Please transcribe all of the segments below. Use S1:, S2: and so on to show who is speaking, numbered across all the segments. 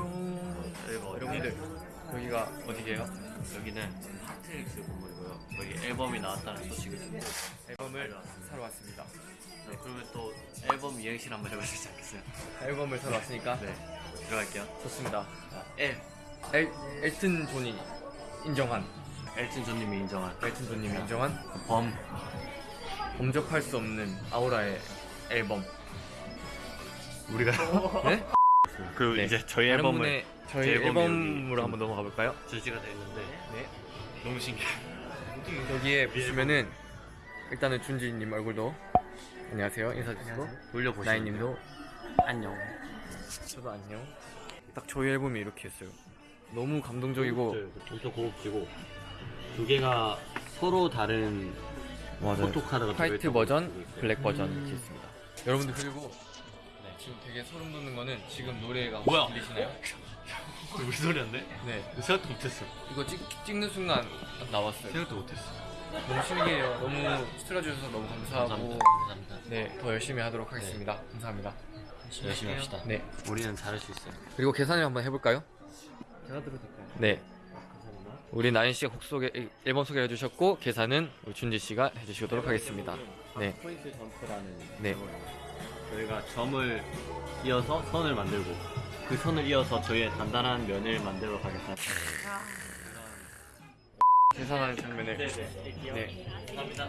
S1: 안녕.
S2: 그리고
S1: 여러분들 여기가 어디게요?
S2: 여기는 핫트랙스 건물이고요. 여기 앨범이 나왔다는 소식을 듣고
S1: 앨범을 사러 왔습니다.
S2: 네, 그러면 또 앨범 이행시 한번 해볼 수 있지 않겠어요?
S1: 앨범을 사러 왔으니까
S2: 네, 들어갈게요.
S1: 좋습니다.
S2: 엘
S1: 엘 엘튼 존이 인정한
S2: 엘튼 존님이 인정한
S1: 엘튼 존님이 인정한
S2: 범
S1: 범접할 수 없는 아우라의 앨범.
S2: 우리가
S1: 네?
S2: 그리고
S1: 네.
S2: 이제 저희 앨범을
S1: 저희 앨범으로 한번 넘어가 볼까요?
S2: 출시가 되어 있는데
S1: 네.
S2: 너무 신기해.
S1: 여기에 보시면은 일단은 준지님 얼굴도 안녕하세요 인사 주시고
S2: 돌려보시면
S1: 나인님도
S2: 안녕.
S1: 저도 안녕. 딱 저희 앨범이 이렇게 했어요. 너무 감동적이고
S2: 엄청 고급지고 두 개가 서로 다른
S1: 맞아요.
S2: 포토카드가
S1: 화이트 버전. 블랙 버전 이렇게 있습니다. 여러분들 그리고 지금 되게 소름 돋는 거는 지금 노래가 혹시
S2: 뭐야?
S1: 들리시나요?
S2: 우리 소리인데?
S1: 네.
S2: 생각도 못했어.
S1: 이거 찍, 찍는 순간 딱 나왔어요.
S2: 생각도 못했어.
S1: 너무 신기해요. 너무 틀어주셔서 너무 감사하고
S2: 감사합니다. 감사합니다.
S1: 네, 더 열심히 하도록 하겠습니다. 감사합니다.
S2: 열심히 합시다.
S1: 네.
S2: 우리는 잘할 수 있어요.
S1: 그리고 계산을 한번 해볼까요?
S2: 제가 들어도 될까요?
S1: 네.
S2: 감사합니다.
S1: 우리 나인 씨가 곡 소개, 앨범 소개를 해주셨고 계산은 우리 준지 씨가 해주시도록 하겠습니다. 네.
S2: 포인트 점프라는
S1: 네.
S2: 거예요. 저희가 점을 이어서 선을 만들고 그 선을 이어서 저희의 단단한 면을 만들어 가겠습니다.
S1: 계산하는 장면을
S2: 네네.
S1: 네.
S2: 감사합니다.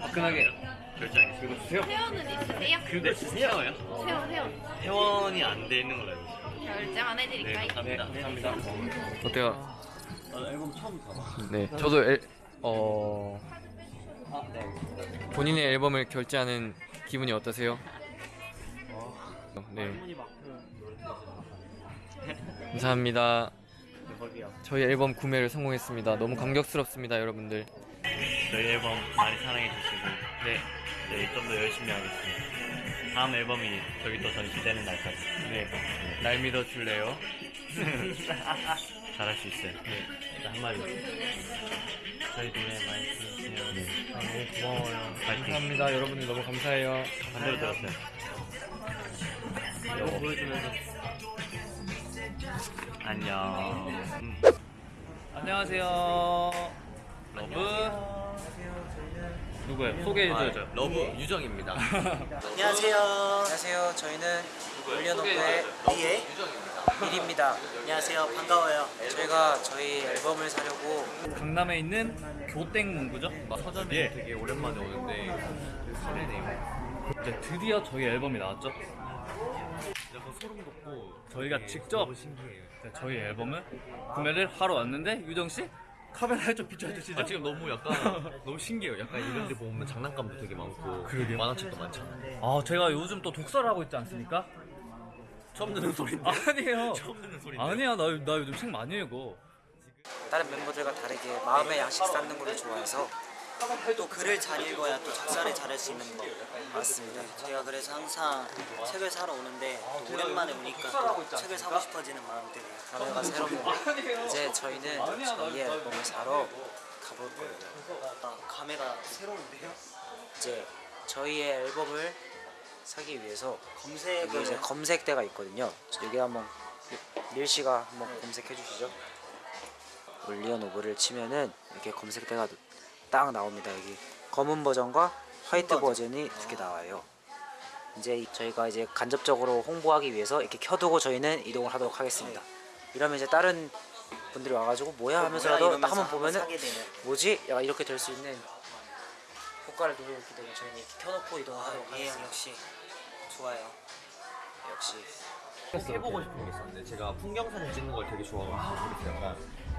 S1: 화끈하게
S2: 결제하겠습니다.
S1: 읽어주세요.
S3: 회원은 있으세요?
S2: 근데 세워요?
S3: 회원 회원
S2: 회원이 안돼 있는 걸로 알고 있어요.
S3: 결제만 해드릴까요?
S2: 네,
S1: 네,
S2: 감사합니다.
S1: 감사합니다. 어때요?
S2: 아, 앨범 처음 봐봐.
S1: 네, 저도 앨, 어,
S2: 아, 네.
S1: 본인의 앨범을 결제하는 기분이 어떠세요? 네,
S2: 노래 들으세요.
S1: 감사합니다. 저희 앨범 구매를 성공했습니다. 너무 감격스럽습니다, 여러분들.
S2: 저희 앨범 많이 사랑해 주시고 네, 네, 좀 더 열심히 하겠습니다. 다음 앨범이 저기 또 전시되는 날까지
S1: 네, 날 믿어줄래요?
S2: 잘할 수 있어요. 네, 한마디. 저희 노래 많이. 네.
S1: 아, 너무 고마워요.
S2: 파이팅.
S1: 감사합니다. 여러분들 너무 감사해요.
S2: 반대로 들었어요. 이거 보여주면서 안녕. 음.
S1: 안녕하세요. 러브. 누구예요? 소개해줘야죠.
S2: 러브 유정입니다.
S4: 안녕하세요. 안녕하세요. 저희는 OnlyOneOf의 리에 밀입니다. 안녕하세요. 반가워요. 저희가 저희 앨범을 사려고
S1: 강남에 있는 교땡 문구죠?
S2: 서점에
S1: 예.
S2: 되게 오랜만에 오는데 설레네요.
S1: 이제 드디어 저희 앨범이 나왔죠?
S2: 약간 소름 돋고
S1: 저희가 직접
S2: 신기해요.
S1: 저희 앨범을 구매를 하러 왔는데 유정 씨 카메라에 좀 비춰주시죠.
S2: 아, 지금 너무 약간 너무 신기해요. 약간 이런 데 보면 장난감도 되게 많고
S1: 그러게요.
S2: 만화책도 많잖아요.
S1: 아 제가 요즘 또 독서를 하고 있지 않습니까?
S2: 처음 듣는 소리인데.
S1: 아니에요.
S2: 처음 듣는 소리인데.
S1: 아니야 나, 나 요즘 책 많이 읽어.
S4: 다른 멤버들과 다르게 마음의 양식 쌓는 걸 좋아해서 또 글을 잘 읽어야 또 작사를 잘할 수 있는 것 같습니다. 저희가 그래서 항상 책을 사러 오는데 또 오랜만에 오니까 또 책을 사고 싶어지는 마음이 들어요. 감회가 새롭네요. 이제 저희는 저희의 앨범을 사러 가볼 거예요. 아, 감회가 새로운데요? 이제 저희의 앨범을 사기 위해서 검색을 이제 검색대가 있거든요. 여기 한번 릴 씨가 한번 검색해 주시죠. 올리언 오브를 치면은 이렇게 검색대가 딱 나옵니다. 여기 검은 버전과 화이트 버전이 두 개 나와요. 이제 이- 저희가 이제 간접적으로 홍보하기 위해서 이렇게 켜두고 저희는 이동을 하도록 하겠습니다. 이러면 이제 다른 분들이 와가지고 뭐야 하면서라도 딱 한번 보면은 뭐지? 약간 이렇게 될 수 있는 효과를 누리기 때문에 저희는 이렇게 켜놓고 이동을 하도록 하겠습니다. 역시 좋아요. 역시
S5: 해보고 싶은 게 있었는데 제가 풍경 사진 찍는 걸 되게 좋아하거든요.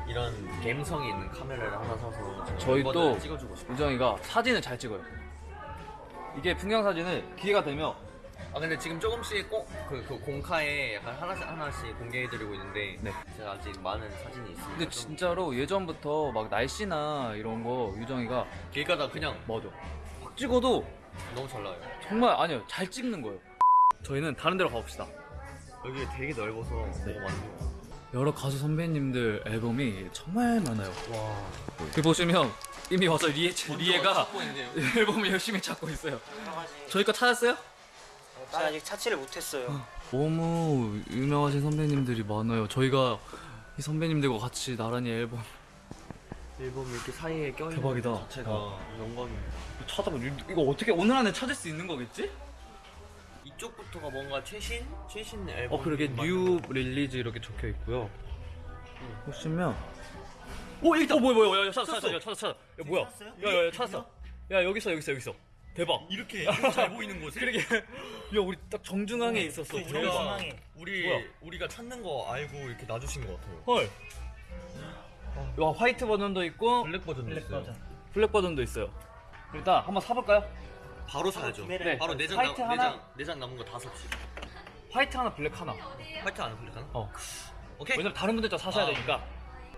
S5: 이런 감성이 있는 카메라를 하나 사서
S1: 저희 또
S5: 찍어주고 싶어요.
S1: 유정이가 사진을 잘 찍어요. 이게 풍경 사진을 기회가 되면
S5: 아 근데 지금 조금씩 꼭그 그 공카에 약간 하나씩 하나씩 공개해드리고 있는데
S1: 네.
S5: 제가 아직 많은 사진이 있습니다.
S1: 근데
S5: 좀
S1: 진짜로 예전부터 막 날씨나 이런 거 유정이가
S5: 길 가다 그냥
S1: 맞아. 확 찍어도
S5: 너무 잘 나와요.
S1: 정말 아니요 잘 찍는 거예요. 저희는 다른 데로 가봅시다.
S5: 여기 되게 넓어서
S1: 네.
S5: 너무 많아요.
S1: 여러 가수 선배님들 앨범이 정말 많아요. 와. 여기 보시면 이미 와서 리에 리에가 앨범을 열심히 찾고 있어요. 저희 거 찾았어요?
S6: 제가 아직 찾지를 못했어요.
S7: 너무 유명하신 선배님들이 많아요. 저희가 이 선배님들과 같이 나란히 앨범
S5: 앨범이 이렇게 사이에 껴있는
S7: 대박이다.
S5: 것 자체가 영광입니다.
S7: 찾아보 이거 어떻게 오늘 안에 찾을 수 있는 거겠지?
S5: 이쪽부터가 뭔가 최신? 최신 앨범
S7: 어 그러게 new release 이렇게 적혀 있고요. 보시면 오 여기 있다. 어 뭐야 뭐야 야, 야, 찾았어 찾았어 야, 찾았어 찾았어. 야 뭐야? 야야 야 찾았어. 야 여기 있어 여기 있어 여기 있어. 대박.
S5: 이렇게 잘 보이는 곳에
S7: 그러게. 야 우리 딱 정중앙에 있었어.
S5: 우리가
S7: 대박.
S5: 우리
S7: 뭐야?
S5: 우리가 찾는 거 알고 이렇게 놔주신 것 같아요.
S7: 헐. 와 white 버전도 있고
S5: black 버전도 있어요.
S7: black 버전도 있어요. 일단 한번 사볼까요?
S5: 바로 사야죠.
S7: 네.
S5: 바로 네 장
S7: white
S5: 남,
S7: 하나?
S5: 네 장 네 장 남은 거 다 삽시다.
S7: white 하나 black 하나.
S5: white 하나 black 하나?
S7: 어.
S5: 오케이.
S7: 왜냐면 다른 분들도 사셔야
S5: 아.
S7: 되니까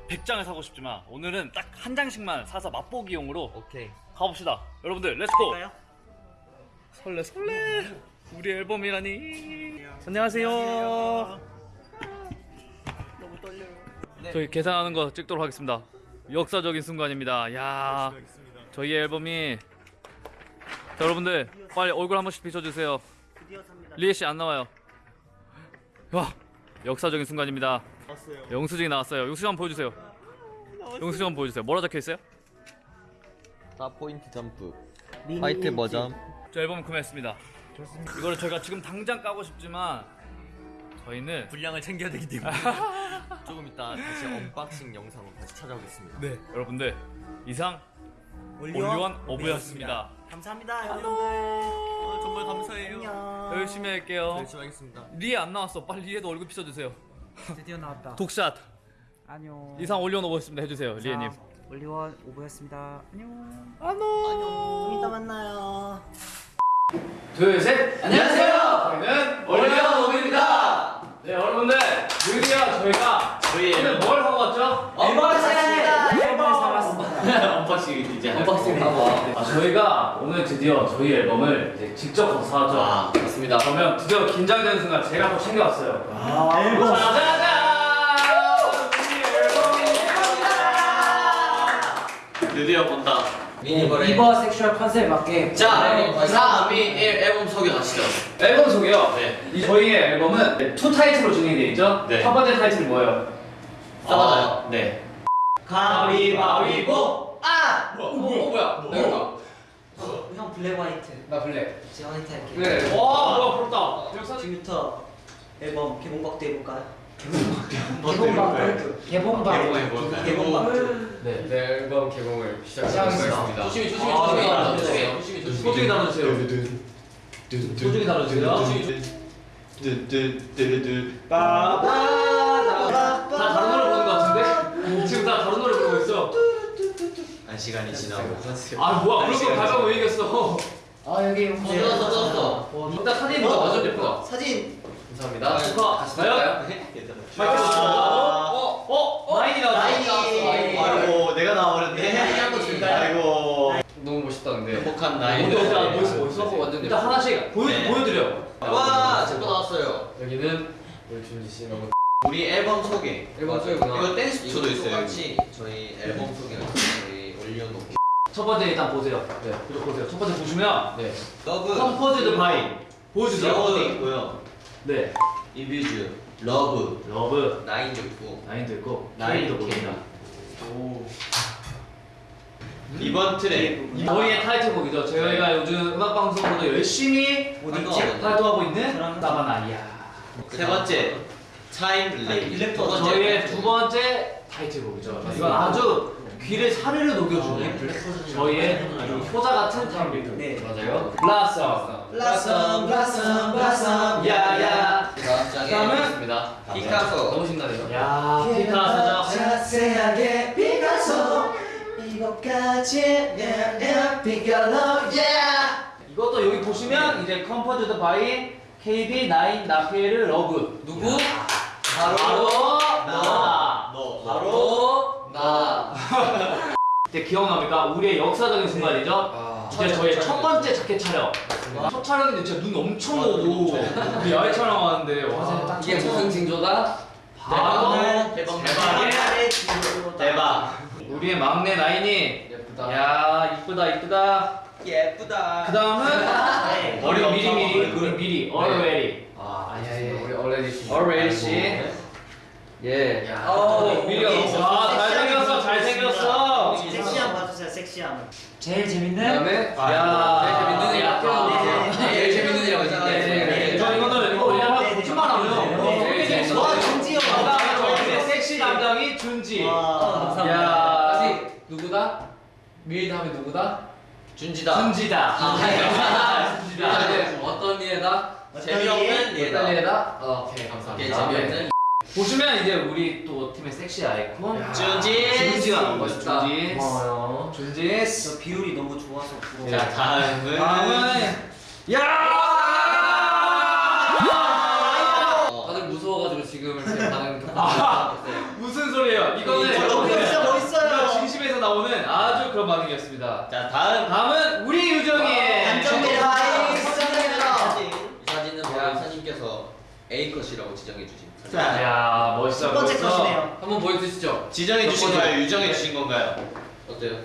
S7: 100장을 사고 싶지만 오늘은 딱 한 장씩만 사서 맛보기용으로
S5: 오케이.
S7: 가봅시다. 여러분들 let's go. 설레 설레. 우리 앨범이라니. 안녕하세요. 저희 계산하는 거 찍도록 하겠습니다. 역사적인 순간입니다. 야. 저희 앨범이 자, 여러분들 빨리 얼굴 한 번씩 비춰주세요. 리에 씨 안 나와요. 와 역사적인 순간입니다. 영수증이 나왔어요. 영수증 한번 보여주세요. 영수증 한번 보여주세요. 뭐라 적혀 있어요?
S5: dot point jump. 화이트 버전.
S7: 저 앨범 구매했습니다. 이거를 저희가 지금 당장 까고 싶지만 저희는
S5: 분량을 챙겨야 되기 때문에 조금 이따 다시 unboxing 영상으로 다시 찾아오겠습니다.
S7: 네 여러분들 이상 온리원오브였습니다.
S6: 감사합니다,
S5: 아, 정말 감사해요.
S7: 열심히 할게요.
S5: 열심히 하겠습니다.
S7: 리에 안 나왔어. 빨리 리에도 얼굴 비춰주세요.
S4: 드디어 나왔다.
S7: 독shot
S4: 안녕.
S7: 이상 온리원오브였습니다. 해주세요 리에님.
S4: 온리원오브였습니다. 안녕.
S6: 좀 이따 만나요.
S7: 둘, 셋! 안녕하세요! 저희는 온리원오브입니다! 네, 여러분들, 드디어 저희가
S5: 저희
S7: 오늘 뭘 하고 왔죠?
S6: unboxing!
S4: 앨범을 사왔습니다.
S7: unboxing unboxing 하고 아, 저희가 오늘 드디어 저희 앨범을 이제 직접 사왔죠.
S5: 아 맞습니다.
S7: 그러면 드디어 긴장되는 순간 제가 또 챙겨왔어요. 아, 앨범! 짜자잔!
S5: 드디어 본다. 미니버레.
S4: 이버 sexual 컨셉에 맞게
S5: 자, 3, 2, 1 앨범 소개 가시죠.
S7: 앨범 소개요.
S5: 네.
S7: 이 저희의 앨범은 two 타이틀로 진행이 되어 있죠.
S5: 네.
S7: 첫 번째 타이틀이 뭐예요?
S5: 써봐요. 네.
S6: 가위바위보!
S7: 아! 뭐, 뭐, 뭐야? 내가
S6: 형 블랙 화이트.
S7: 나 블랙.
S6: 제가 화이트 할게요.
S7: 그래. 와, 뭐야, 부럽다. 여기 사진.
S6: 지금부터 앨범 개봉박도 해볼까요?
S4: 개봉방 개봉방
S6: 개봉박도.
S1: 네, 네 앨범 개봉을
S4: 시작하겠습니다.
S5: 조심히 조심히
S7: 아,
S5: 조심히
S7: 네.
S5: 나눠 주세요. 조심히 조심히.
S7: 소중히 나눠 주세요. 소중히 나눠 주세요. 다 다른 노래 부르는 것 같은데?
S5: 한 시간이 지나고.
S7: 아, 뭐야? 그런 거 가져고 왜 이겼어?
S4: 아 여기
S5: 젖었어 젖었어.
S7: 일단 사진 뭐 완전 예쁘다.
S6: 사진!
S1: 감사합니다.
S7: 축하. 과연? 마이크
S5: 아.
S7: 어? 어? 어? 라인이 나왔어.
S5: 아이고 내가 나와버렸네.
S6: 한번 줄까요?
S5: 아이고.
S1: 너무 멋있다 근데.
S5: 행복한
S7: 나이. 멋있어, 멋있어.
S1: 네, 완전
S7: 일단. 하나씩 보여,
S5: 네.
S7: 보여드려.
S5: 와, 제거 나왔어요.
S1: 여기는 우리 준지 씨 너무
S5: 우리 앨범 소개.
S1: 앨범 소개구나.
S5: 이거 댄스쇼도 있어요.
S8: 똑같이 저희 앨범 저희 올려놓고
S7: 첫 번째 일단 보세요.
S1: 네.
S7: 이거 보세요. 첫 번째 보시면
S1: 네.
S8: 러브
S7: 컴포즈드 바이 보여주세요.
S8: 러브도 있고요
S7: 네.
S8: 이뷰즈 러브
S7: 러브
S8: 나인도 있고
S7: 나인도 있고
S8: 나인도
S7: 보입니다.
S8: 이번 트랙
S7: 저희의 타이틀곡이죠. 저희가 요즘 음악 방송으로도 열심히
S8: 활동하고
S7: 활동하고 있는 나바나이야.
S8: 세 번째
S6: time leap leap
S8: 두 번째
S7: 저희의 두 번째 타이틀곡이죠. 이건 아주 귀를 사르르 녹여주는 저희의 아주 효자 같은 time leap.
S6: 네.
S1: 맞아요.
S6: blossom. blossom blossom blossom
S7: 야야.
S1: 짱에
S7: 다음은?
S8: 피카소
S1: 너무 신나네요.
S7: 야 피카소죠.
S6: 자세하게 피카소 이것까지 냐 피카소 yeah
S7: 이것도 여기 보시면 이제 composed by KB9 나페르 러브.
S1: 누구?
S7: 바로 나.
S8: 너
S1: 바로 나.
S7: 이제 기억납니까? 우리의 역사적인 순간이죠.
S1: 아.
S7: 이제 저희 첫 번째 자켓 촬영. 첫 촬영인데 진짜 눈 엄청 오고 우리 야외 촬영하는데 와
S1: 이게 무슨 징조다?
S7: 바로
S8: 대박
S7: 대박.
S8: 대박
S7: 우리의 막내 나인이
S1: 예쁘다.
S7: 야 이쁘다 이쁘다
S8: 예쁘다.
S7: 그 다음은
S2: 머리
S7: 우리 미리 미리
S2: 얼굴.
S7: 우리 미리 already
S1: 아 아니 우리 얼레디 씨.
S7: already 씨. 예.
S1: 야.
S7: 어 미리가 아 잘생겼어 잘생겼어.
S6: 섹시함 봐주세요 섹시함
S4: 제일 재밌는
S1: 그다음에
S7: 야.
S1: 제일 재밌는 애
S6: 네, 네,
S1: 제일 재밌는 애라고
S7: 네,
S1: 했는데
S7: 네. 저 이거는 이거 왜냐면
S6: 네, 네.
S7: 붙임만 하면
S6: 네,
S1: 네, 네.
S6: 와 준지요
S7: 저희 섹시 담당이 준지.
S6: 와
S7: 야.
S1: 다시 누구다? 밀 다음에 누구다?
S5: 준지다.
S7: 준지다.
S1: 아,
S7: 준지다.
S1: 네. 어떤 얘다?
S5: 재미없는
S1: 어떤.
S5: 얘다?
S1: 어, 오케이 감사합니다.
S5: 재미없는
S7: 보시면 이제 우리 또 팀의 섹시 아이콘
S5: 준지.
S7: 준지가 나온 거죠.
S1: 멋있다.
S7: 준지.
S1: 고마워요.
S7: 준지.
S6: 저 비율이 너무 좋아서 부러워
S5: 자 다음은
S7: 다음은 야!
S1: 다들 무서워가지고 지금 제 반응
S7: 아. 무슨 소리예요? 이거는
S6: 진짜 멋있어요
S7: 진심에서 나오는 아주 그런 반응이었습니다.
S5: 자 다음
S7: 다음은 우리 유정이.
S5: A 컷이라고 지정해 주신.
S6: 자
S7: 야 멋있어.
S6: 첫 번째
S7: 멋있어.
S6: 컷이네요
S1: 한번 보여주시죠.
S5: 지정해 주신? 거예요? 유정해 주신 건가요? 어때요?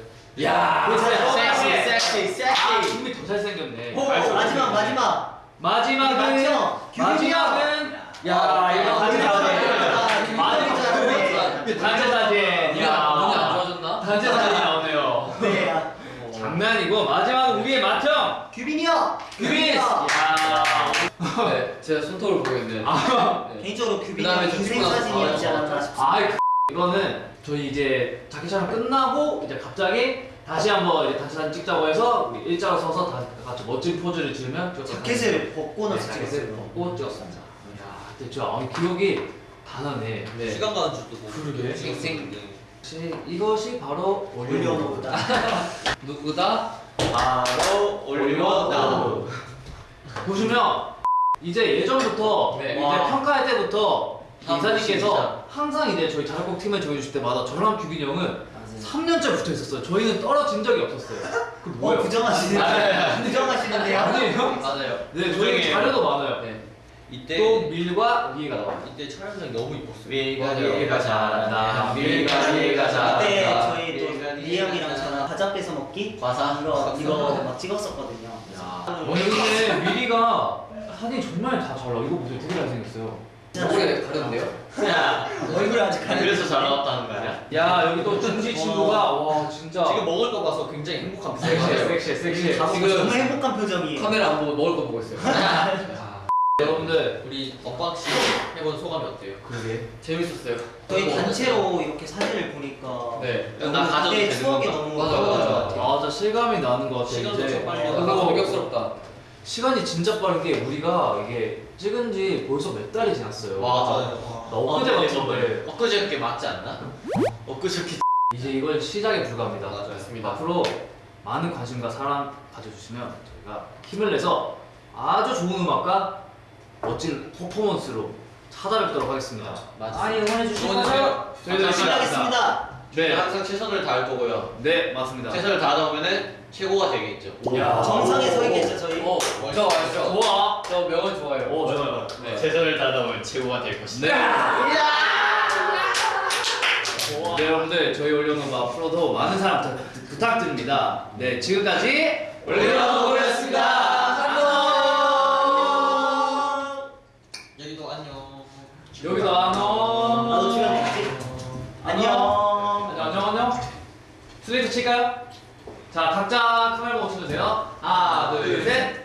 S7: 야.
S5: 섹시 섹시
S7: 아,
S5: 섹시.
S7: 준비 더 잘생겼네.
S6: 오, 마지막 마지막
S7: 마지막은
S6: 맞죠?
S7: 마지막은 야 이거 단체 사진.
S6: 마지막
S7: 단체 사진.
S1: 눈이
S7: 야.
S1: 안 좋아졌나?
S7: 단체 사진 나오네요.
S6: 네 아,
S7: 장난이고 마지막은 우리의 맏형
S6: 규빈이 형
S7: 규빈.
S6: 형.
S7: 야.
S1: 네, 제가 손톱을 보였는데.
S7: 아.
S1: 네.
S6: 개인적으로 규빈이
S1: 그다음에 형좀
S6: 인생
S1: 찍고 나서
S6: 사진이었지
S1: 바로
S6: 않았나 싶습니다
S7: 아 이거는 저희 이제 자켓 촬영 끝나고 이제 갑자기 다시 한번 이제 단체 사진 찍자고 해서 우리 일자로 서서 다 같이 멋진 포즈를 지으면 찍었던
S6: 자켓을 벗고
S7: 사진.
S6: 나서
S7: 네, 자켓을
S6: 찍었어요
S7: 벗고 찍었습니다. 야, 근데 저 아, 기억이 다 나네.
S1: 네.
S5: 시간 가는 줄도 모르고.
S7: 그러게.
S5: 생
S7: 혹시 이것이 바로
S6: 올려놓다
S1: 누구다?
S5: 바로 올려다.
S7: 보시면 이제 예전부터
S1: 네.
S7: 이제
S1: 와.
S7: 평가할 때부터
S1: 아,
S7: 이사님께서 항상 이제 저희 자력곡 팀을 정해주실 때마다 저랑 규빈이 형은 3년째 붙어 있었어요. 저희는 떨어진 적이 없었어요.
S6: 그어
S7: 뭐예요?
S6: 부정하시는데요 부정하시는데요
S7: 아니에요?
S1: 맞아요.
S7: 네, 저희. 자료도 많아요.
S1: 네.
S5: 이때
S7: 또 밀과 위가 나와요.
S5: 이때 촬영장이 너무 이뻤어요. 맞아요.
S7: 위가 잘한다. 위가 위가 잘한다.
S5: 아,
S6: 저희 또리 형이랑 저랑 과자 뺏어 먹기
S1: 과사.
S6: 이거 이거 막 찍었었거든요
S7: 오늘 근데 밀이가 사진이 정말 다 잘 나와. 이거 보세요. 되게 잘생겼어요.
S1: 얼굴이 다른데요?
S5: 야,
S6: 얼굴이 아직 가려
S5: 그래서 잘 나왔다는 거야.
S7: 야, 여기 또 준지 친구가 와 진짜
S5: 지금 먹을 거 봐서 굉장히 행복한
S7: 섹시해,
S5: 표정이에요.
S7: 섹시해, 섹시해.
S1: 지금
S6: 너무 행복한 표정이에요
S1: 카메라 안 보고 먹을 거 보고 있어요.
S7: 여러분들
S5: 우리 unboxing 해본 소감이 어때요?
S7: 그러게.
S1: 재밌었어요.
S6: 저희 단체로 이렇게 사진을 보니까
S1: 네.
S5: 나 가져도 되는
S6: 추억이
S5: 건가?
S6: 너무
S1: 맞아, 맞아.
S6: 아,
S7: 진짜 실감이 나는 것 같아.
S5: 시간도
S7: 이제.
S5: 좀 빨리
S7: 어.
S1: 약간
S7: 그리고
S1: 감격스럽다.
S7: 시간이 진짜 빠른 게 우리가 이게 찍은 지 벌써 몇 달이 지났어요.
S5: 맞아요.
S7: 나 엊그제
S5: 어,
S7: 봤는데
S5: 엊그저께 맞지 않나? 엊그저께
S7: 이제 이걸 시작에 불과합니다.
S1: 맞습니다.
S7: 앞으로 많은 관심과 사랑 가져주시면 저희가 힘을 내서 아주 좋은 음악과 멋진 퍼포먼스로 찾아뵙도록 하겠습니다.
S6: 많이 응원해 주시고
S5: 응원해주세요.
S7: 저희도
S6: 시작하겠습니다
S5: 네.
S7: 네,
S5: 항상 최선을 다할 거고요.
S7: 네 맞습니다.
S5: 최선을 다하다 보면은 최고가 되겠죠.
S7: 야.
S6: 정상에 서 있겠죠 저희
S1: 어, 저 알죠?
S7: 좋아.
S1: 저 명언 좋아요.
S7: 오 좋아요.
S1: 네.
S2: 최선을 보면 최고가 될 것이다.
S7: 네. 네 여러분들 저희 올려놓은 거 앞으로도 많은 사랑 부탁- 부탁드립니다. 네 지금까지 올려놓고였습니다.
S5: 여기도 안녕.
S7: 여기서 안녕.
S6: 나도 출연했지 안녕
S7: 안녕 안녕. 슬레이트 칠까요? 자 각자 카메라 보고 쳐주세요. 하나 둘 셋.